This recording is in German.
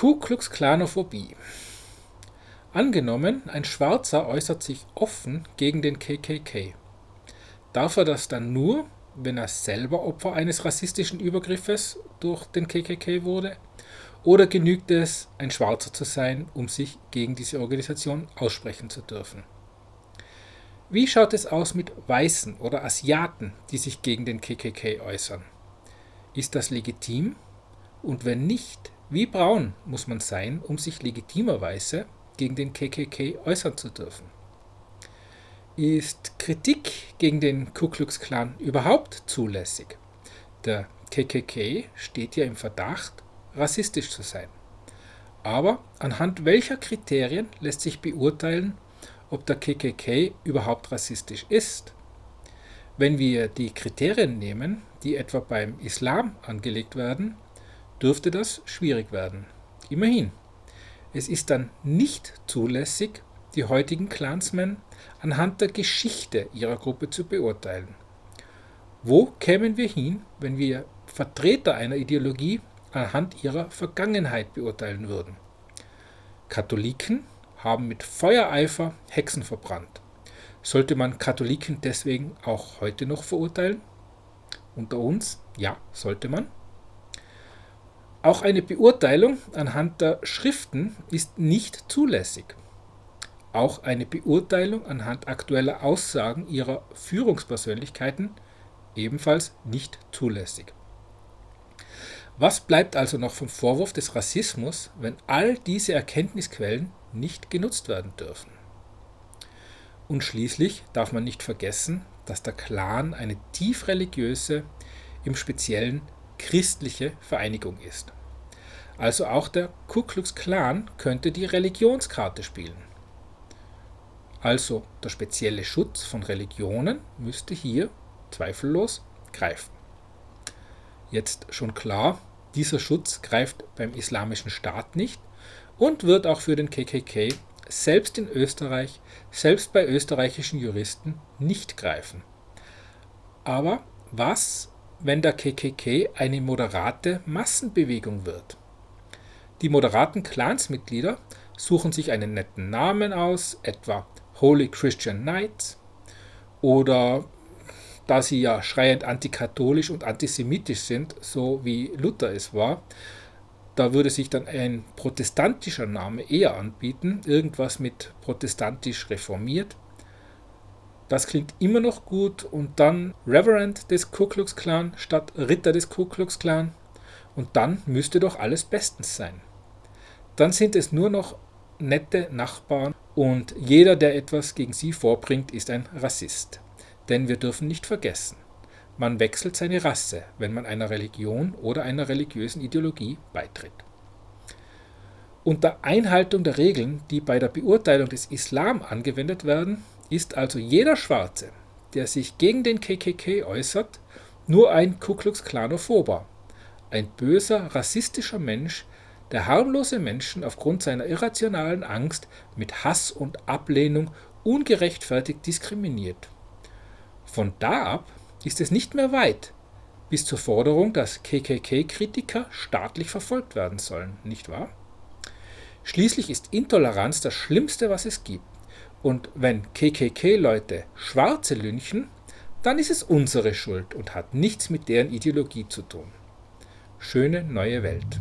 Ku Klux Klanophobie Angenommen, ein Schwarzer äußert sich offen gegen den KKK. Darf er das dann nur, wenn er selber Opfer eines rassistischen Übergriffes durch den KKK wurde? Oder genügt es, ein Schwarzer zu sein, um sich gegen diese Organisation aussprechen zu dürfen? Wie schaut es aus mit Weißen oder Asiaten, die sich gegen den KKK äußern? Ist das legitim? Und wenn nicht, wie braun muss man sein, um sich legitimerweise gegen den KKK äußern zu dürfen? Ist Kritik gegen den Ku Klux Klan überhaupt zulässig? Der KKK steht ja im Verdacht, rassistisch zu sein. Aber anhand welcher Kriterien lässt sich beurteilen, ob der KKK überhaupt rassistisch ist? Wenn wir die Kriterien nehmen, die etwa beim Islam angelegt werden, dürfte das schwierig werden. Immerhin, es ist dann nicht zulässig, die heutigen Clansmen anhand der Geschichte ihrer Gruppe zu beurteilen. Wo kämen wir hin, wenn wir Vertreter einer Ideologie anhand ihrer Vergangenheit beurteilen würden? Katholiken haben mit Feuereifer Hexen verbrannt. Sollte man Katholiken deswegen auch heute noch verurteilen? Unter uns, ja, sollte man. Auch eine Beurteilung anhand der Schriften ist nicht zulässig. Auch eine Beurteilung anhand aktueller Aussagen ihrer Führungspersönlichkeiten ebenfalls nicht zulässig. Was bleibt also noch vom Vorwurf des Rassismus, wenn all diese Erkenntnisquellen nicht genutzt werden dürfen? Und schließlich darf man nicht vergessen, dass der Clan eine tief religiöse, im Speziellen christliche Vereinigung ist. Also auch der Ku Klux Klan könnte die Religionskarte spielen. Also der spezielle Schutz von Religionen müsste hier zweifellos greifen. Jetzt schon klar, dieser Schutz greift beim Islamischen Staat nicht und wird auch für den KKK selbst in Österreich, selbst bei österreichischen Juristen nicht greifen. Aber was, wenn der KKK eine moderate Massenbewegung wird? Die moderaten Clansmitglieder suchen sich einen netten Namen aus, etwa Holy Christian Knights, oder da sie ja schreiend antikatholisch und antisemitisch sind, so wie Luther es war, da würde sich dann ein protestantischer Name eher anbieten, irgendwas mit protestantisch reformiert. Das klingt immer noch gut und dann Reverend des Ku Klux Klan statt Ritter des Ku Klux Klan und dann müsste doch alles bestens sein. Dann sind es nur noch nette Nachbarn und jeder, der etwas gegen sie vorbringt, ist ein Rassist. Denn wir dürfen nicht vergessen, man wechselt seine Rasse, wenn man einer Religion oder einer religiösen Ideologie beitritt. Unter Einhaltung der Regeln, die bei der Beurteilung des Islam angewendet werden, ist also jeder Schwarze, der sich gegen den KKK äußert, nur ein Ku Klux Klanophober, ein böser, rassistischer Mensch, der harmlose Menschen aufgrund seiner irrationalen Angst mit Hass und Ablehnung ungerechtfertigt diskriminiert. Von da ab ist es nicht mehr weit bis zur Forderung, dass KKK-Kritiker staatlich verfolgt werden sollen, nicht wahr? Schließlich ist Intoleranz das Schlimmste, was es gibt. Und wenn KKK-Leute Schwarze lynchen, dann ist es unsere Schuld und hat nichts mit deren Ideologie zu tun. Schöne neue Welt.